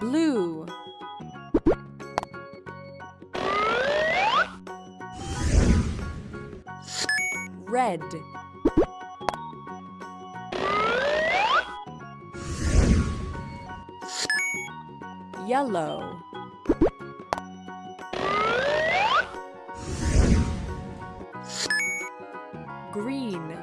blue. Red. Yellow. Green.